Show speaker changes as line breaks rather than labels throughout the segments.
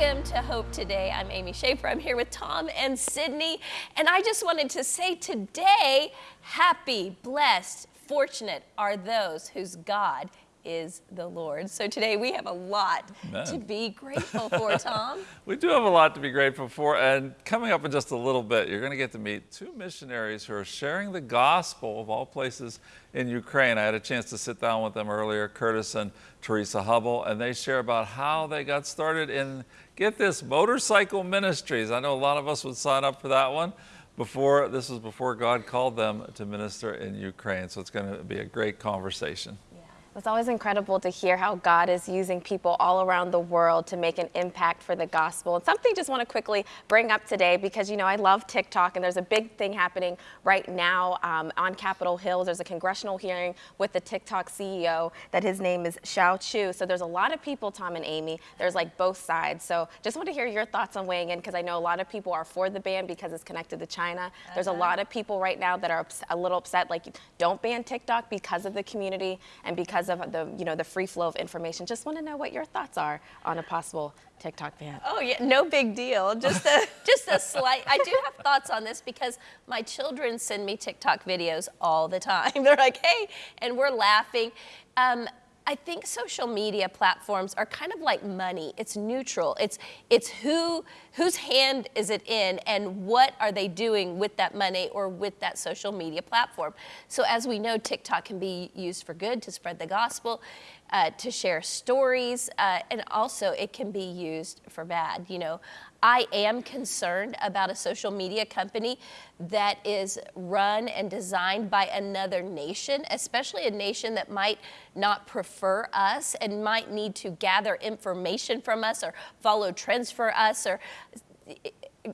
Welcome to Hope Today. I'm Amy Schaefer. I'm here with Tom and Sydney. And I just wanted to say today, happy, blessed, fortunate are those whose God is the Lord. So today we have a lot Amen. to be grateful for, Tom.
we do have a lot to be grateful for. And coming up in just a little bit, you're going to get to meet two missionaries who are sharing the gospel of all places in Ukraine. I had a chance to sit down with them earlier, Curtis and Teresa Hubble, and they share about how they got started in, get this, motorcycle ministries. I know a lot of us would sign up for that one before, this was before God called them to minister in Ukraine. So it's going to be a great conversation.
It's always incredible to hear how God is using people all around the world to make an impact for the gospel. And something I just want to quickly bring up today because, you know, I love TikTok and there's a big thing happening right now um, on Capitol Hill. There's a congressional hearing with the TikTok CEO that his name is Shou Chew. So there's a lot of people, Tom and Amy, there's like both sides. So just want to hear your thoughts on weighing in because I know a lot of people are for the ban because it's connected to China. Uh -huh. There's a uh-huh. lot of people right now that are a little upset, like don't ban TikTok because of the community and because because of the, you know, the free flow of information. Just want to know what your thoughts are on a possible TikTok ban.
Oh yeah, no big deal. Just a just a slight. I do have thoughts on this because my children send me TikTok videos all the time. They're like, hey, and we're laughing. Um, I think social media platforms are kind of like money. It's neutral. It's it's who whose hand is it in and what are they doing with that money or with that social media platform. So as we know, TikTok can be used for good to spread the gospel, uh, to share stories, uh, and also it can be used for bad. You know, I am concerned about a social media company that is run and designed by another nation, especially a nation that might not prefer us and might need to gather information from us or follow trends for us or eh,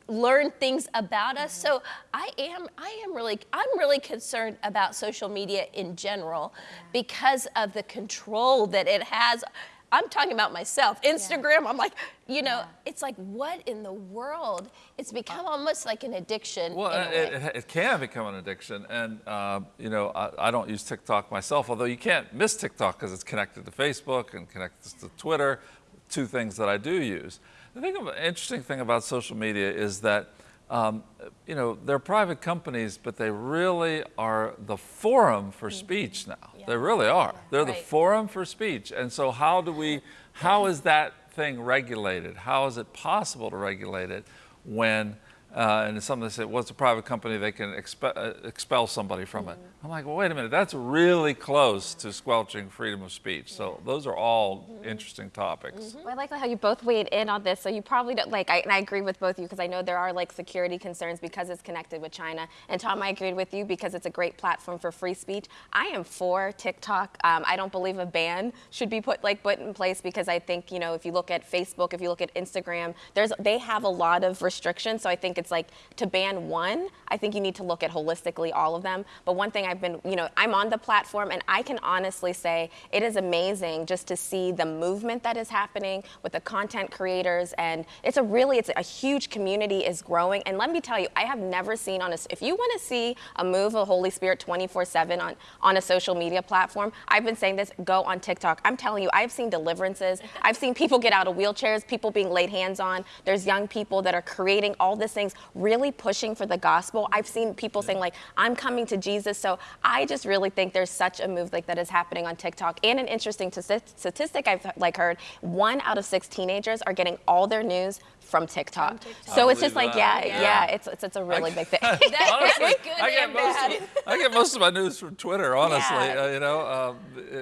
learn things about us. Mm-hmm. So I am, I am really, I'm really concerned about social media in general because of the control that it has I'm talking about myself. Instagram, yeah. I'm like, you know, yeah. it's like, what in the world? It's become almost like an addiction.
Well, it, it, it, can become an addiction. And, uh, you know, I, I, don't use TikTok myself, although you can't miss TikTok because it's connected to Facebook and connected to Twitter, two things that I do use. The thing, interesting thing about social media is that um, you know, they're private companies, but they really are the forum for mm-hmm. speech now. Yeah. They really are. They're right. the forum for speech. And so how do we, how is that thing regulated? How is it possible to regulate it when uh, and somebody said, well, it's a private company, they can expe uh, expel somebody from mm -hmm. it. I'm like, well, wait a minute, that's really close to squelching freedom of speech. So those are all mm -hmm. interesting topics. Mm
-hmm. well, I like how you both weighed in on this. So you probably don't, like, I, and I agree with both of you because I know there are like security concerns because it's connected with China. And Tom, I agreed with you because it's a great platform for free speech. I am for TikTok. Um, I don't believe a ban should be put like put in place because I think, you know, if you look at Facebook, if you look at Instagram, there's they have a lot of restrictions. So I think it's it's like to ban one, I think you need to look at holistically all of them. But one thing I've been, you know, I'm on the platform and I can honestly say it is amazing just to see the movement that is happening with the content creators. And it's a really, it's a huge community is growing. And let me tell you, I have never seen on a, if you want to see a move of Holy Spirit 24 seven on, on a social media platform, I've been saying this, go on TikTok. I'm telling you, I've seen deliverances. I've seen people get out of wheelchairs, people being laid hands on. There's young people that are creating all these things really pushing for the gospel. I've seen people saying like, I'm coming to Jesus. So I just really think there's such a move like that is happening on TikTok. And an interesting statistic I've like heard, one out of six teenagers are getting all their news from TikTok. From TikTok. So it's just like, yeah, yeah, yeah, it's, it's, it's a really big thing. honestly,
I, get most of, I get most of my news from Twitter, honestly, yeah. uh, you know,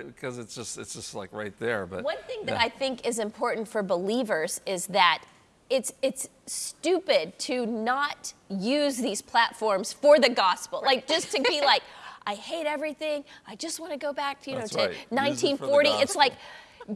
because um, it's just it's just like right there. But
One thing that I think is important for believers is that it's it's stupid to not use these platforms for the gospel. Right. Like just to be like, I hate everything. I just want to go back to you That's know to 1940. It it's like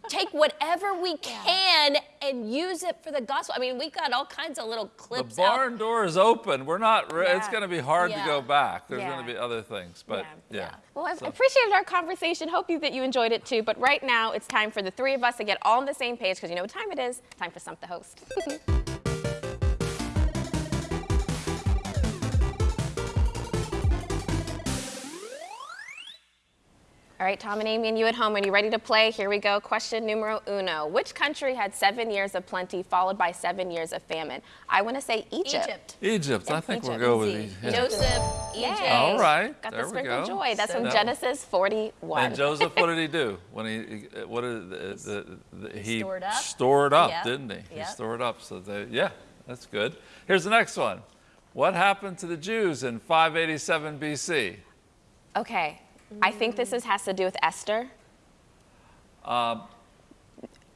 take whatever we can and use it for the gospel. I mean, we've got all kinds of little clips.
The barn out. door is open. We're not. Yeah. It's going to be hard yeah. to go back. There's yeah. going to be other things, but yeah.
Well, I've so. appreciated our conversation. Hope you that you enjoyed it too. But right now, it's time for the three of us to get all on the same page because you know what time it is. Time for Stump the Host. All right, Tom and Amy, and you at home, are you ready to play? Here we go. Question numero uno. Which country had seven years of plenty followed by seven years of famine? I want to say Egypt.
Egypt.
Egypt. I think
Egypt.
we'll go with Egypt. Yeah.
Joseph,
Yay.
Egypt.
All right,
Got
there
the
we
sprinkle
go.
joy. That's from Genesis 41.
And Joseph, what did he do when he? What did uh, the, the, the, he
stored up.
stored up,
Yep.
didn't he? He
Yep.
stored up. So they, yeah, that's good. Here's the next one. What happened to the Jews in 587 BC?
Okay, I think this is, has to do with Esther.
Um,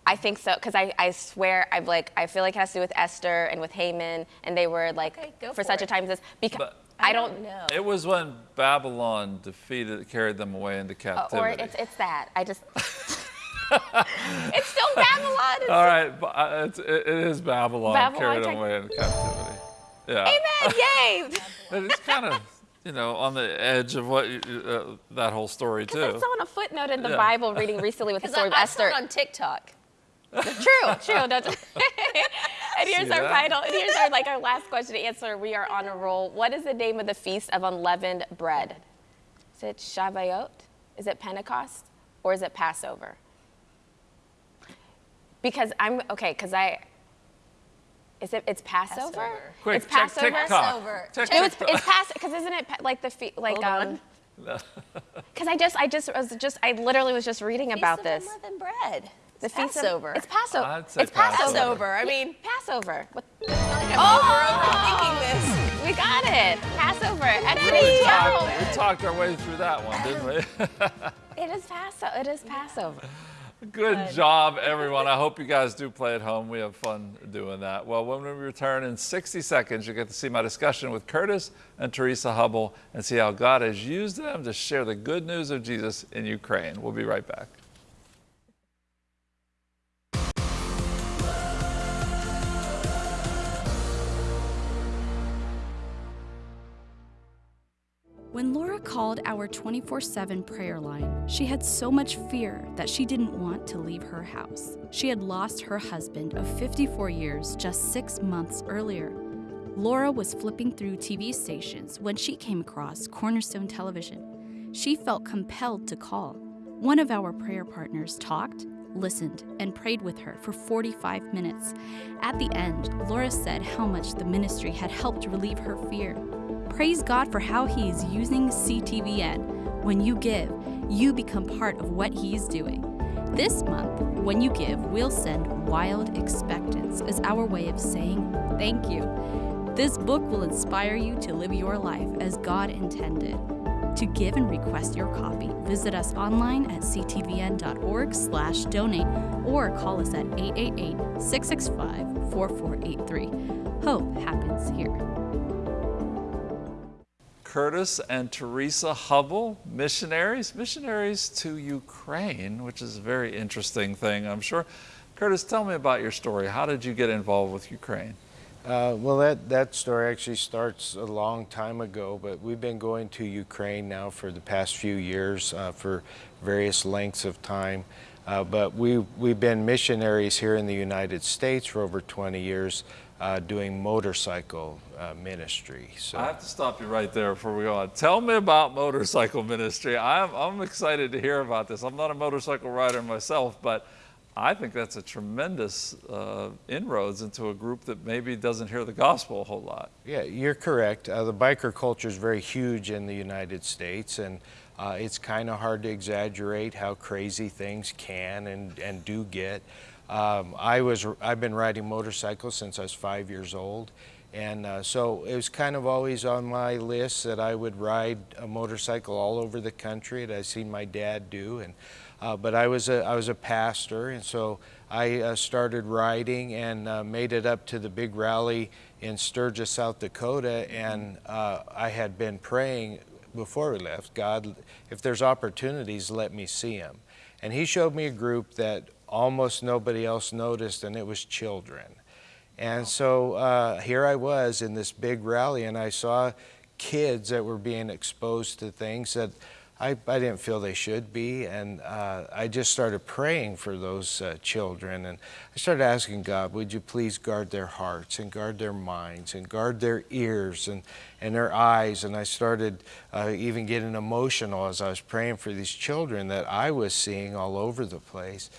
I think so, because I, I swear, I've like, I feel like it has to do with Esther and with Haman, and they were like,
Okay,
for,
for
such a time as this. Because
But-
I don't,
know.
It was when Babylon defeated, carried them away into
uh,
captivity.
or it's, it's that. I just, it's still Babylon. It's
All right, but uh, it's, it, it is Babylon,
Babylon
carried them away into captivity. Yeah.
Amen, yay.
It's kind of, you know, on the edge of what uh, that whole story too.
I saw on a footnote in the
Yeah.
Bible reading recently with the
Because
story of
I, I saw
Esther.
it on TikTok.
True, true. Don't- and here's
See
our
that?
final, and here's our like our last question to answer. We are on a roll. What is the name of the feast of unleavened bread? Is it Shavuot? Is it Pentecost? Or is it Passover? Because I'm okay, because I is it it's Passover?
Passover.
Quick,
it's
check
Passover.
TikTok.
Passover.
Check
It was
TikTok.
it's Passover because isn't it like the fe- like
Hold
um because I just I just was just I literally was just reading about
Feast
this.
of unleavened bread.
The
It's
feast of- It's Passover.
I'd say
it's Passover.
Passover. I mean,
Passover. What-
like I'm
Oh!
overthinking this.
We got it. Passover.
We
Exodus
talked, we talked our way through that one, didn't we?
It is Passover. It is Passover.
Good job, everyone. I hope you guys do play at home. We have fun doing that. Well, when we return in 60 seconds, you get to see my discussion with Curtis and Teresa Hubble and see how God has used them to share the good news of Jesus in Ukraine. We'll be right back.
When Laura called our 24 7 prayer line, she had so much fear that she didn't want to leave her house. She had lost her husband of 54 years just six months earlier. Laura was flipping through TV stations when she came across Cornerstone Television. She felt compelled to call. One of our prayer partners talked, listened, and prayed with her for 45 minutes. At the end, Laura said how much the ministry had helped relieve her fear. Praise God for how He is using CTVN. When you give, you become part of what He is doing. This month, when you give, we'll send Wild Expectance as our way of saying thank you. This book will inspire you to live your life as God intended. To give and request your copy, visit us online at ctvn.org/donate or call us at 888-665-4483. Hope happens here.
Curtis and Teresa Hubble, missionaries, missionaries to Ukraine, which is a very interesting thing, I'm sure. Curtis, tell me about your story. How did you get involved with Ukraine?
Uh, well, that, that story actually starts a long time ago, but we've been going to Ukraine now for the past few years uh, for various lengths of time. Uh, but we, we've been missionaries here in the United States for over 20 years uh, doing motorcycle uh, ministry. So.
I have to stop you right there before we go on. Tell me about motorcycle ministry. I'm, I'm excited to hear about this. I'm not a motorcycle rider myself, but I think that's a tremendous uh, inroads into a group that maybe doesn't hear the gospel a whole lot.
Yeah, you're correct. Uh, the biker culture is very huge in the United States, and uh, it's kind of hard to exaggerate how crazy things can and, and do get. Um, I was I've been riding motorcycles since I was five years old, and uh, so it was kind of always on my list that I would ride a motorcycle all over the country. And I've seen my dad do, and uh, but I was a I was a pastor, and so I uh, started riding and uh, made it up to the big rally in Sturgis, South Dakota, and uh, I had been praying before we left, God, if there's opportunities, let me see them. And He showed me a group that almost nobody else noticed, and it was children. And so uh, here I was in this big rally, and I saw kids that were being exposed to things that I, I didn't feel they should be. And uh, I just started praying for those uh, children. And I started asking God, would you please guard their hearts and guard their minds and guard their ears and, and their eyes. And I started uh, even getting emotional as I was praying for these children that I was seeing all over the place.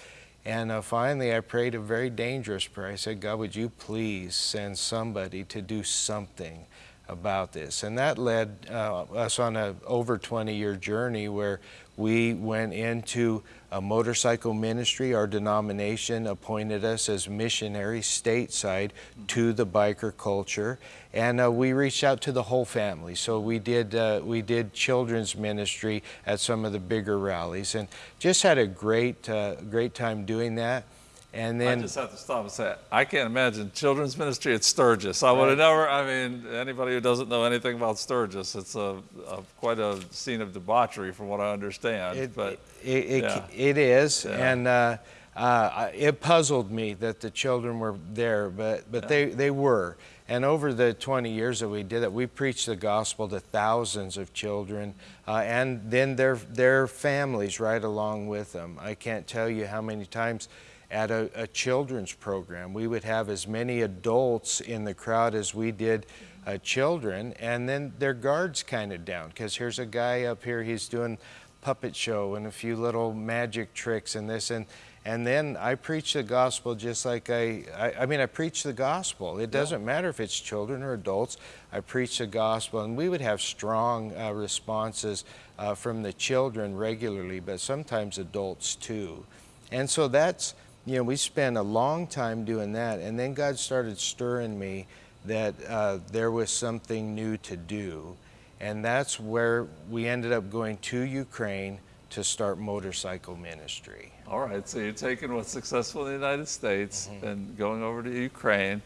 And uh, finally, I prayed a very dangerous prayer. I said, God, would you please send somebody to do something about this. And that led uh, us on a over 20 year journey where we went into a motorcycle ministry. Our denomination appointed us as missionaries stateside to the biker culture. And uh, we reached out to the whole family. So we did, uh, we did children's ministry at some of the bigger rallies and just had a great, uh, great time doing that. And then
I just have to stop and say, I can't imagine children's ministry at Sturgis. I would have never, I mean, anybody who doesn't know anything about Sturgis, it's a, a quite a scene of debauchery from what I understand.
It,
but
it, it,
yeah.
it is,
Yeah.
and uh, uh, it puzzled me that the children were there, but but they they were. And over the 20 years that we did that, we preached the gospel to thousands of children, uh, and then their their families right along with them. I can't tell you how many times at a, a children's program we would have as many adults in the crowd as we did uh, children, and then their guards kind of down because here's a guy up here, he's doing puppet show and a few little magic tricks and this and and then I preach the gospel just like I, I, I mean, I preach the gospel. It doesn't matter if it's children or adults. I preach the gospel, and we would have strong uh, responses uh, from the children regularly, but sometimes adults too. And so that's, you know, we spent a long time doing that, and then God started stirring me that uh, there was something new to do. And that's where we ended up going to Ukraine to start motorcycle ministry.
All right, so you're taking what's successful in the United States and going over to Ukraine.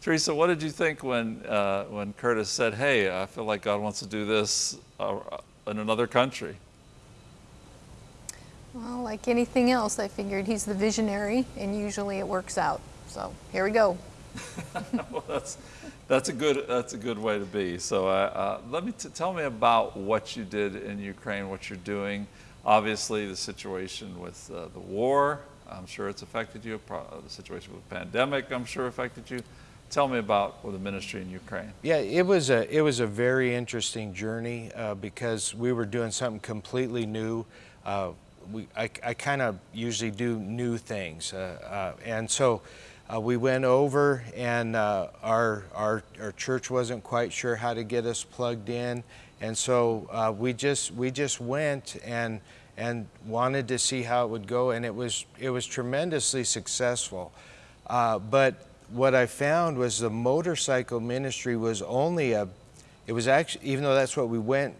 Teresa, what did you think when, uh, when Curtis said, hey, I feel like God wants to do this uh, in another country?
Well, like anything else, I figured he's the visionary, and usually it works out. So here we go.
well, that's, that's, a good, that's a good way to be. So uh, uh, let me t- tell me about what you did in Ukraine, what you're doing. Obviously, the situation with uh, the war, I'm sure it's affected you. Pro- the situation with the pandemic, I'm sure affected you. Tell me about the ministry in Ukraine.
Yeah, it was a it was a very interesting journey uh, because we were doing something completely new. We I, I kind of usually do new things, uh, uh, and so uh, we went over, and uh, our our our church wasn't quite sure how to get us plugged in, and so uh, we just we just went and and wanted to see how it would go, and it was it was tremendously successful, uh, but what I found was the motorcycle ministry was only a, it was actually, even though that's what we went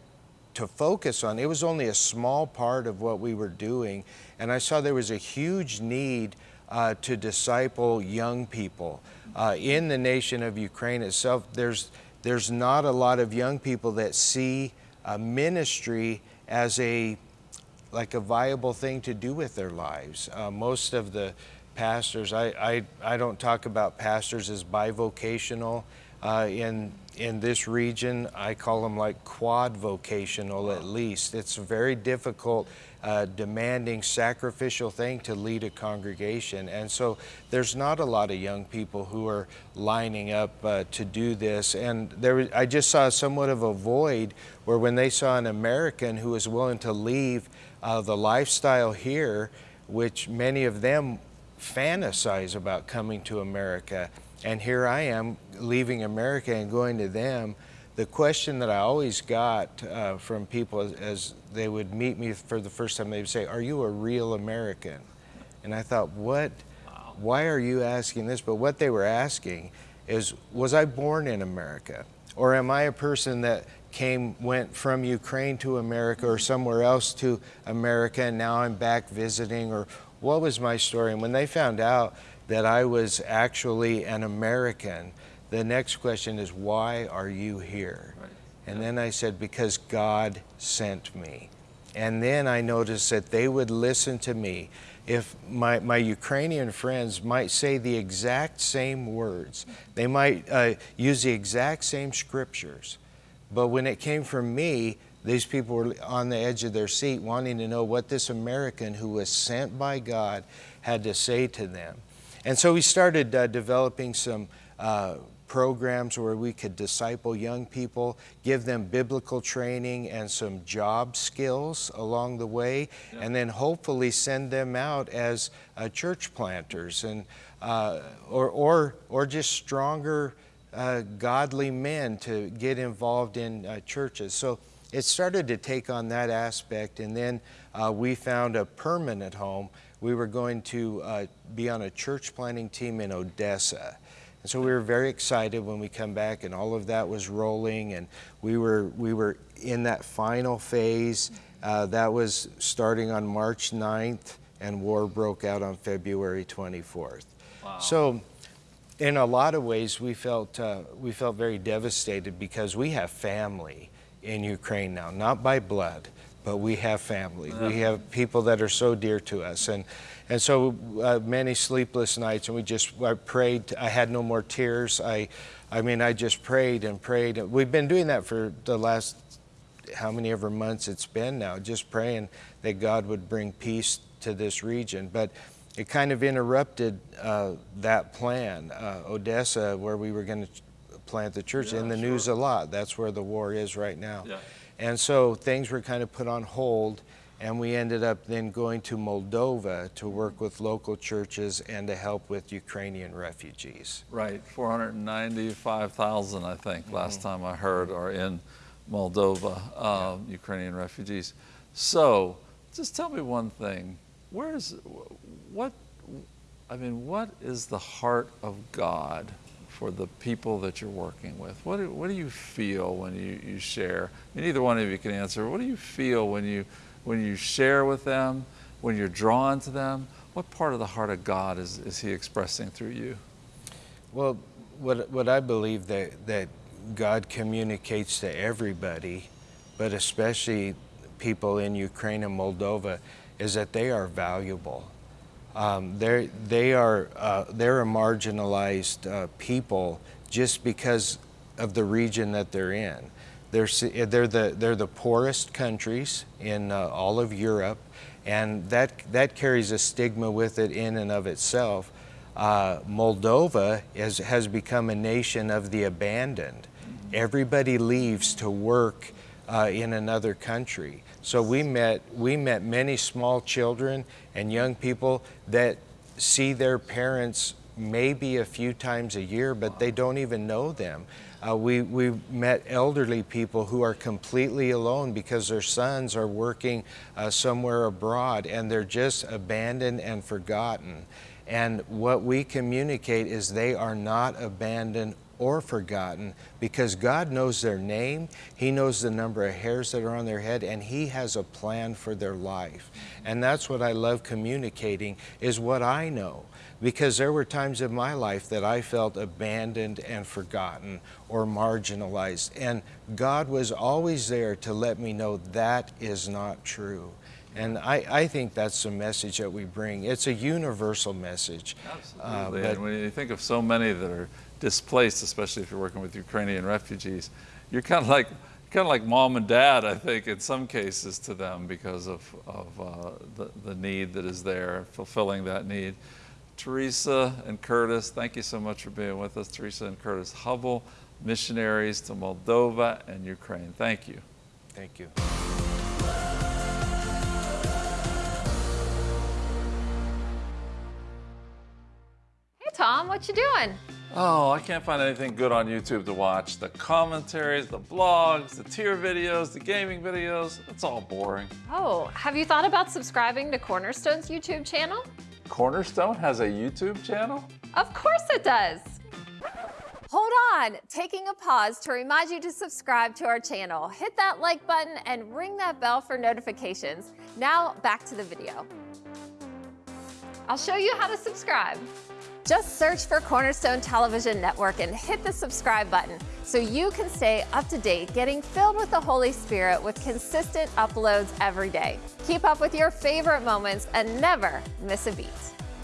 to focus on, it was only a small part of what we were doing. And I saw there was a huge need uh, to disciple young people. Uh, in the nation of Ukraine itself, there's, there's not a lot of young people that see uh, ministry as a, like a viable thing to do with their lives. Uh, most of the pastors. I, I, I don't talk about pastors as bivocational. Uh, in, in this region, I call them like quad vocational at least. It's a very difficult, uh, demanding, sacrificial thing to lead a congregation. And so there's not a lot of young people who are lining up uh, to do this. And there, was- I just saw somewhat of a void where when they saw an American who was willing to leave uh, the lifestyle here, which many of them fantasize about coming to America. And here I am leaving America and going to them. The question that I always got uh, from people as, as they would meet me for the first time, they would say, Are you a real American? And I thought, What? Why are you asking this? But what they were asking is, Was I born in America? Or am I a person that came, went from Ukraine to America or somewhere else to America and now I'm back visiting? Or what was my story? And when they found out that I was actually an American, the next question is, why are you here?
Right.
And then I said, because God sent me. And then I noticed that they would listen to me. If my, my Ukrainian friends might say the exact same words, they might uh, use the exact same scriptures, but when it came from me, These people were on the edge of their seat wanting to know what this American who was sent by God had to say to them. And so we started uh, developing some uh, programs where we could disciple young people, give them biblical training and some job skills along the way, yeah. and then hopefully send them out as uh, church planters and uh, or, or, or just stronger uh, godly men to get involved in uh, churches. So it started to take on that aspect, and then uh, we found a permanent home. We were going to uh, be on a church planting team in Odessa. And so we were very excited when we come back and all of that was rolling and we were, we were in that final phase. Uh, that was starting on March 9th and war broke out on February 24th. Wow. So in a lot of ways we felt, uh, we felt very devastated because we have family in Ukraine now, not by blood, but we have family. We have people that are so dear to us. And, and so uh, many sleepless nights, and we just, I prayed, I had no more tears. I, I mean, I just prayed and prayed. We've been doing that for the last, how many ever months it's been now, just praying that God would bring peace to this region. But it kind of interrupted uh, that plan. Uh, Odessa, where we were going to plant the church, yeah, in the sure. news a lot. That's where the war is right now. Yeah. And so things were kind of put on hold and we ended up then going to Moldova to work with local churches and to help with Ukrainian refugees.
Right, 495,000 I think mm -hmm. last time I heard are in Moldova, um, yeah. Ukrainian refugees. So just tell me one thing, where's, what, I mean, what is the heart of God for the people that you're working with? What do, what do you feel when you, you share? And either one of you can answer. What do you feel when you, when you share with them, when you're drawn to them? What part of the heart of God is, is He expressing through you?
Well, what, what I believe that, that God communicates to everybody, but especially people in Ukraine and Moldova, is that they are valuable. Um, they're, they are, uh, they're a marginalized uh, people just because of the region that they're in. They're, they're, the, they're the poorest countries in uh, all of Europe, and that, that carries a stigma with it in and of itself. Uh, Moldova is, has become a nation of the abandoned. Everybody leaves to work uh, in another country. So we met, we met many small children and young people that see their parents maybe a few times a year, but they don't even know them. Uh, we, we met elderly people who are completely alone because their sons are working uh, somewhere abroad and they're just abandoned and forgotten. And what we communicate is they are not abandoned or forgotten because God knows their name, He knows the number of hairs that are on their head, and He has a plan for their life. And that's what I love communicating is what I know. Because there were times in my life that I felt abandoned and forgotten or marginalized. And God was always there to let me know that is not true. And I, I, think that's the message that we bring. It's a universal message.
Absolutely. Uh, but when you think of so many that are displaced, especially if you're working with Ukrainian refugees, you're kind of like kind of like mom and dad, I think, in some cases to them because of, of uh, the, the need that is there, fulfilling that need. Teresa and Curtis, thank you so much for being with us. Teresa and Curtis Hubble, missionaries to Moldova and Ukraine. Thank you.
Thank you.
Hey, Tom, what you doing?
Oh, I can't find anything good on YouTube to watch. The commentaries, the blogs, the tier videos, the gaming videos, it's all boring.
Oh, have you thought about subscribing to Cornerstone's YouTube channel?
Cornerstone has a YouTube channel?
Of course it does. Hold on, taking a pause to remind you to subscribe to our channel. Hit that like button and ring that bell for notifications. Now back to the video. I'll show you how to subscribe. Just search for Cornerstone Television Network and hit the subscribe button so you can stay up to date, getting filled with the Holy Spirit with consistent uploads every day. Keep up with your favorite moments and never miss a beat.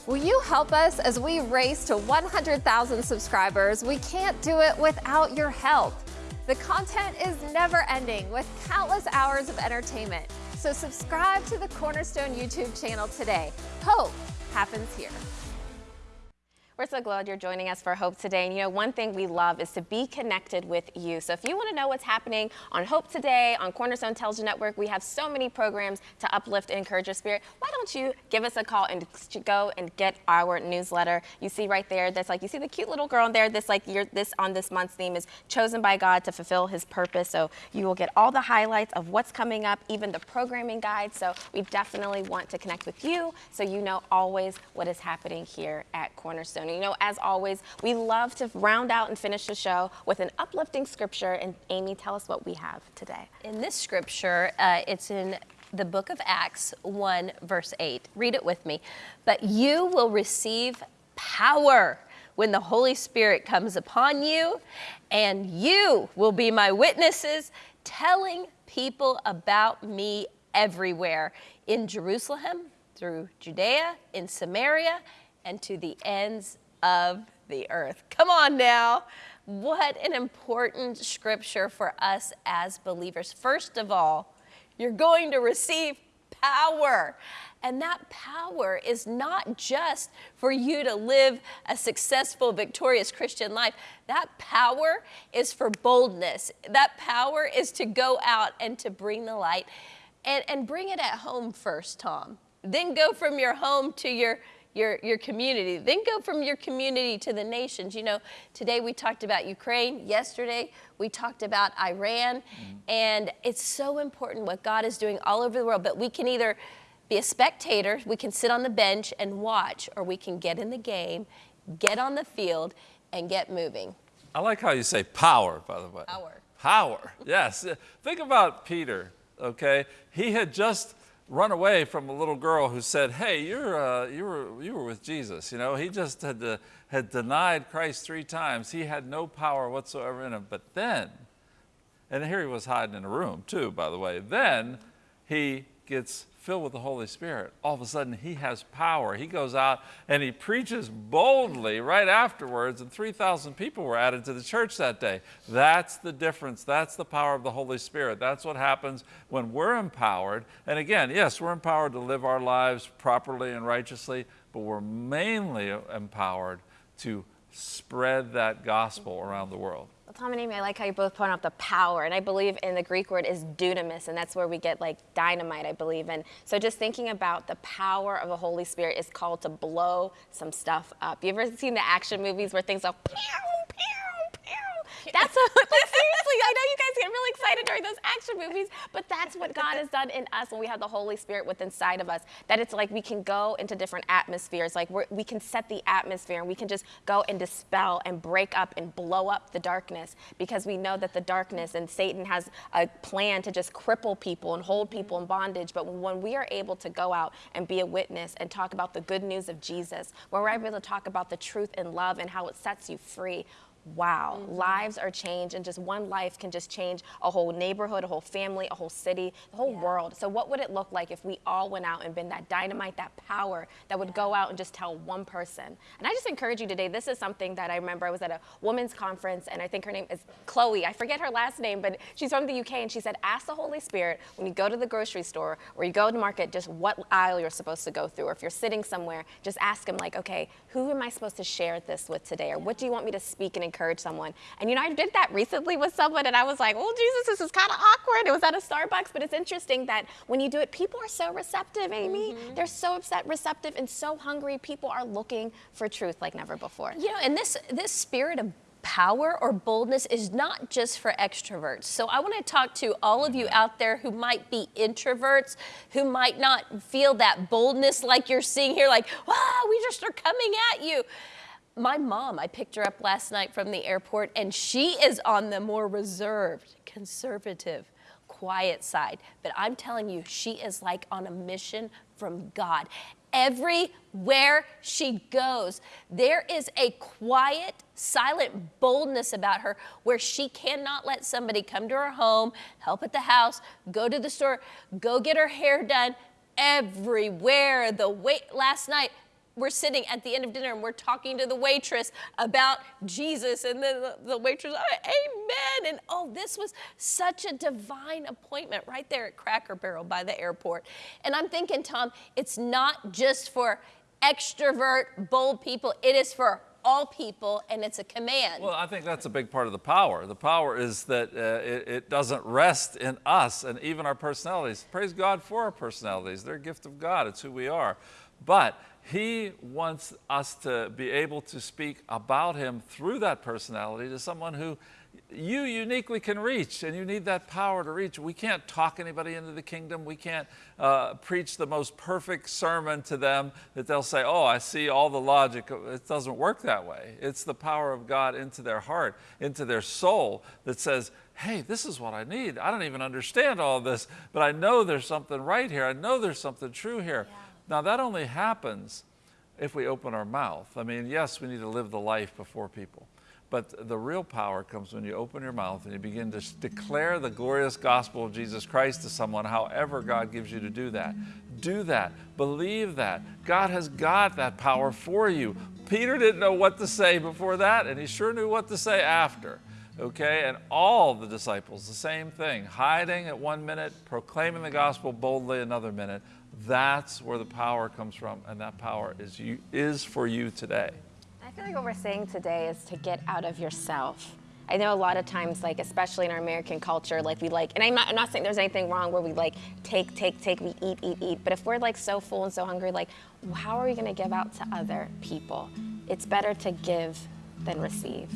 Will you help us as we race to 100,000 subscribers? We can't do it without your help. The content is never ending with countless hours of entertainment. So subscribe to the Cornerstone YouTube channel today. Hope happens here.
We're so glad you're joining us for Hope Today. And you know, one thing we love is to be connected with you. So if you want to know what's happening on Hope Today, on Cornerstone Television Network, we have so many programs to uplift and encourage your spirit. Why don't you give us a call and go and get our newsletter? You see right there, that's like, you see the cute little girl in there, this like, this on this month's theme is chosen by God to fulfill his purpose. So you will get all the highlights of what's coming up, even the programming guide. So we definitely want to connect with you so you know always what is happening here at Cornerstone. And you know, as always, we love to round out and finish the show with an uplifting scripture. And Amy, tell us what we have today.
In this scripture, uh, it's in the book of Acts 1, verse 8. Read it with me. But you will receive power when the Holy Spirit comes upon you, and you will be my witnesses, telling people about me everywhere in Jerusalem, through Judea, in Samaria, and to the ends of the earth. Come on now. What an important scripture for us as believers. First of all, you're going to receive power. And that power is not just for you to live a successful, victorious Christian life. That power is for boldness. That power is to go out and to bring the light and, and bring it at home first, Tom. Then go from your home to your your, your community. Then go from your community to the nations. You know, today we talked about Ukraine. Yesterday we talked about Iran. Mm-hmm. And it's so important what God is doing all over the world. But we can either be a spectator, we can sit on the bench and watch, or we can get in the game, get on the field, and get moving.
I like how you say power, by the way.
Power.
Power, yes. Think about Peter, okay? He had just run away from a little girl who said, hey, you're, uh, you, were, you were with Jesus. You know, he just had, had denied Christ three times. He had no power whatsoever in him. But then, and here he was hiding in a room too, by the way, then he gets filled with the Holy Spirit, all of a sudden he has power. He goes out and he preaches boldly right afterwards, and 3,000 people were added to the church that day. That's the difference. That's the power of the Holy Spirit. That's what happens when we're empowered. And again, yes, we're empowered to live our lives properly and righteously, but we're mainly empowered to spread that gospel around the world.
Well, Tom and Amy, I like how you both point out the power, and I believe in the Greek word is dunamis, and that's where we get like dynamite, I believe. And so just thinking about the power of the Holy Spirit is called to blow some stuff up. You ever seen the action movies where things go pew, pew, pew? That's a, like, seriously, I know you guys get really excited during those action movies, but that's what God has done in us when we have the Holy Spirit within inside of us. That it's like we can go into different atmospheres, like we can set the atmosphere and we can just go and dispel and break up and blow up the darkness because we know that the darkness and Satan has a plan to just cripple people and hold people in bondage. But when we are able to go out and be a witness and talk about the good news of Jesus, when we're able to talk about the truth and love and how it sets you free, wow, mm-hmm. lives are changed, and just one life can just change a whole neighborhood, a whole family, a whole city, the whole yeah. world. So, what would it look like if we all went out and been that dynamite, that power that would yeah. go out and just tell one person? And I just encourage you today. This is something that I remember. I was at a women's conference, and I think her name is Chloe. I forget her last name, but she's from the UK, and she said, Ask the Holy Spirit when you go to the grocery store or you go to market, just what aisle you're supposed to go through. Or if you're sitting somewhere, just ask him, like, okay, who am I supposed to share this with today? Or what do you want me to speak and encourage? Encourage someone. And you know, I did that recently with someone and I was like, oh, Jesus, this is kind of awkward. It was at a Starbucks, but it's interesting that when you do it, people are so receptive, Amy. Mm-hmm. They're so upset, receptive, and so hungry. People are looking for truth like never before.
You know, and this, this spirit of power or boldness is not just for extroverts. So I want to talk to all of you out there who might be introverts, who might not feel that boldness like you're seeing here, like, wow, we just are coming at you my mom, I picked her up last night from the airport, and she is on the more reserved, conservative, quiet side. But I'm telling you, she is like on a mission from God. Everywhere she goes, there is a quiet, silent boldness about her where she cannot let somebody come to her home, help at the house, go to the store, go get her hair done. Everywhere. The wait last night, we're sitting at the end of dinner and we're talking to the waitress about Jesus, and then the, waitress, oh, Amen. And oh, this was such a divine appointment right there at Cracker Barrel by the airport. And I'm thinking, Tom, it's not just for extrovert, bold people. It is for all people, and it's a command.
Well, I think that's a big part of the power. The power is that uh, it, it, doesn't rest in us and even our personalities. Praise God for our personalities. They're a gift of God, it's who we are. But He wants us to be able to speak about Him through that personality to someone who you uniquely can reach, and you need that power to reach. We can't talk anybody into the kingdom. We can't uh, preach the most perfect sermon to them that they'll say, Oh, I see all the logic. It doesn't work that way. It's the power of God into their heart, into their soul that says, Hey, this is what I need. I don't even understand all this, but I know there's something right here. I know there's something true here. Yeah. Now, that only happens if we open our mouth. I mean, yes, we need to live the life before people. But the real power comes when you open your mouth and you begin to declare the glorious gospel of Jesus Christ to someone, however God gives you to do that. Do that. Believe that. God has got that power for you. Peter didn't know what to say before that, and he sure knew what to say after. Okay, and all the disciples, the same thing hiding at one minute, proclaiming the gospel boldly another minute. That's where the power comes from, and that power is, you, is for you today I
feel like what we're saying today is to get out of yourself. I know a lot of times, like especially in our American culture, like we like, and I'm not, I'm not saying there's anything wrong where we like take, take, take, we eat, eat, eat. But if we're like so full and so hungry, like how are we going to give out to other people? It's better to give than receive.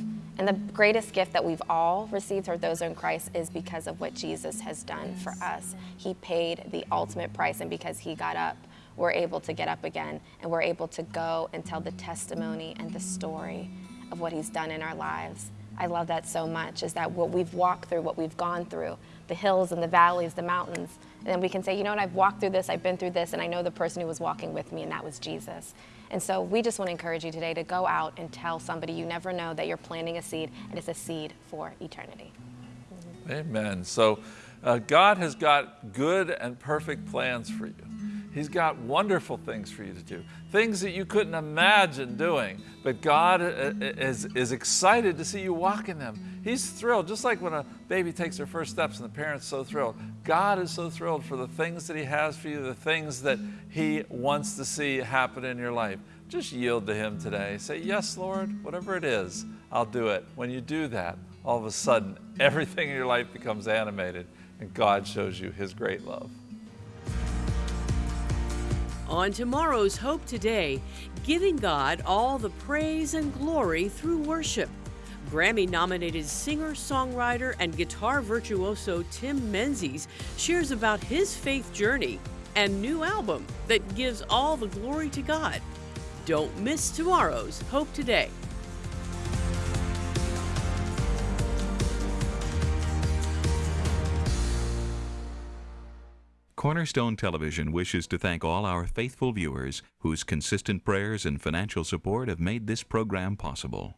And the greatest gift that we've all received, or those in Christ, is because of what Jesus has done for us. He paid the ultimate price, and because He got up we're able to get up again and we're able to go and tell the testimony and the story of what He's done in our lives. I love that so much is that what we've walked through, what we've gone through, the hills and the valleys, the mountains, and then we can say, you know what, I've walked through this, I've been through this, and I know the person who was walking with me, and that was Jesus. And so we just want to encourage you today to go out and tell somebody you never know that you're planting a seed, and it's a seed for eternity.
Amen. So uh, God has got good and perfect plans for you. He's got wonderful things for you to do, things that you couldn't imagine doing. But God uh, uh, is, is excited to see you walk in them. He's thrilled, just like when a baby takes their first steps and the parent's so thrilled. God is so thrilled for the things that He has for you, the things that He wants to see happen in your life. Just yield to Him today. Say, Yes, Lord, whatever it is, I'll do it. When you do that, all of a sudden, everything in your life becomes animated, and God shows you His great love.
On tomorrow's Hope Today, giving God all the praise and glory through worship. Grammy nominated singer, songwriter, and guitar virtuoso Tim Menzies shares about his faith journey and new album that gives all the glory to God. Don't miss tomorrow's Hope Today.
Cornerstone Television wishes to thank all our faithful viewers whose consistent prayers and financial support have made this program possible.